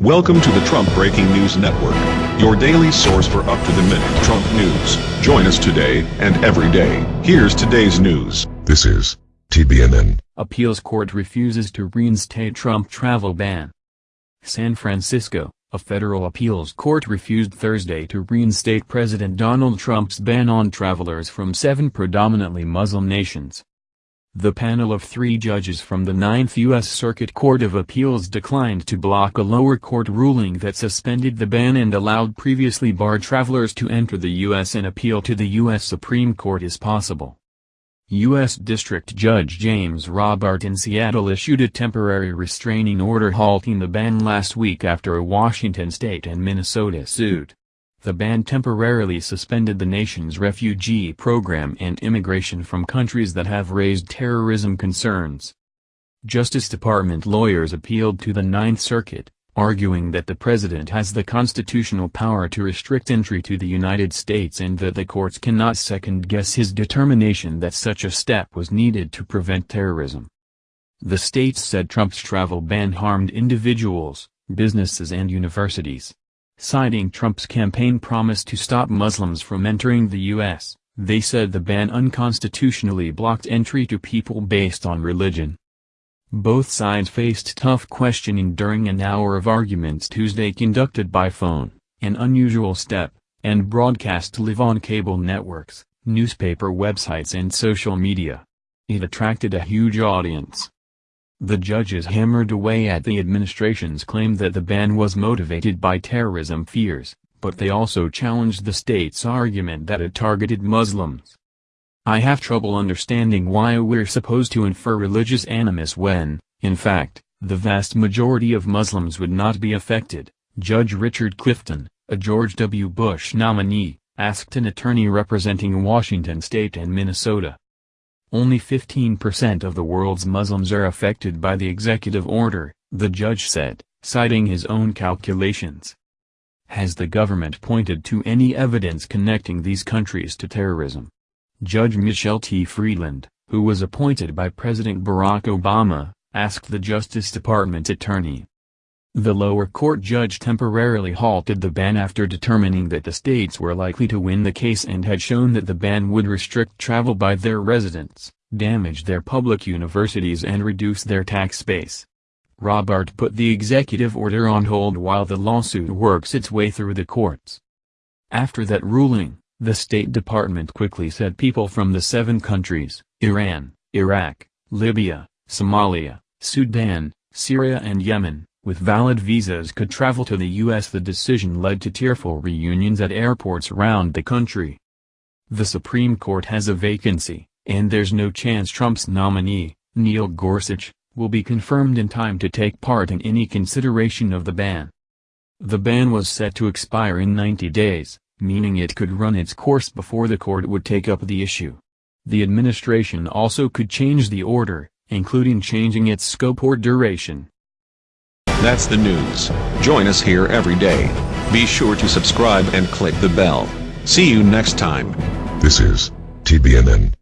Welcome to the Trump Breaking News Network, your daily source for up-to-the-minute Trump news. Join us today and every day. Here's today's news. This is TBNN. Appeals court refuses to reinstate Trump travel ban. San Francisco, a federal appeals court refused Thursday to reinstate President Donald Trump's ban on travelers from seven predominantly Muslim nations. The panel of three judges from the Ninth U.S. Circuit Court of Appeals declined to block a lower court ruling that suspended the ban and allowed previously barred travelers to enter the U.S. and appeal to the U.S. Supreme Court as possible. U.S. District Judge James Robart in Seattle issued a temporary restraining order halting the ban last week after a Washington state and Minnesota suit. The ban temporarily suspended the nation's refugee program and immigration from countries that have raised terrorism concerns. Justice Department lawyers appealed to the Ninth Circuit, arguing that the president has the constitutional power to restrict entry to the United States and that the courts cannot second-guess his determination that such a step was needed to prevent terrorism. The states said Trump's travel ban harmed individuals, businesses and universities. Citing Trump's campaign promise to stop Muslims from entering the U.S., they said the ban unconstitutionally blocked entry to people based on religion. Both sides faced tough questioning during an hour of arguments Tuesday conducted by phone, an unusual step, and broadcast live on cable networks, newspaper websites and social media. It attracted a huge audience. The judges hammered away at the administration's claim that the ban was motivated by terrorism fears, but they also challenged the state's argument that it targeted Muslims. I have trouble understanding why we're supposed to infer religious animus when, in fact, the vast majority of Muslims would not be affected, Judge Richard Clifton, a George W. Bush nominee, asked an attorney representing Washington state and Minnesota. Only 15% of the world's Muslims are affected by the executive order, the judge said, citing his own calculations. Has the government pointed to any evidence connecting these countries to terrorism? Judge Michelle T. Friedland, who was appointed by President Barack Obama, asked the Justice Department attorney. The lower court judge temporarily halted the ban after determining that the states were likely to win the case and had shown that the ban would restrict travel by their residents, damage their public universities and reduce their tax base. Robart put the executive order on hold while the lawsuit works its way through the courts. After that ruling, the State Department quickly said people from the seven countries, Iran, Iraq, Libya, Somalia, Sudan, Syria and Yemen, with valid visas could travel to the U.S. The decision led to tearful reunions at airports around the country. The Supreme Court has a vacancy, and there's no chance Trump's nominee, Neil Gorsuch, will be confirmed in time to take part in any consideration of the ban. The ban was set to expire in 90 days, meaning it could run its course before the court would take up the issue. The administration also could change the order, including changing its scope or duration. That's the news. Join us here every day. Be sure to subscribe and click the bell. See you next time. This is TBNN.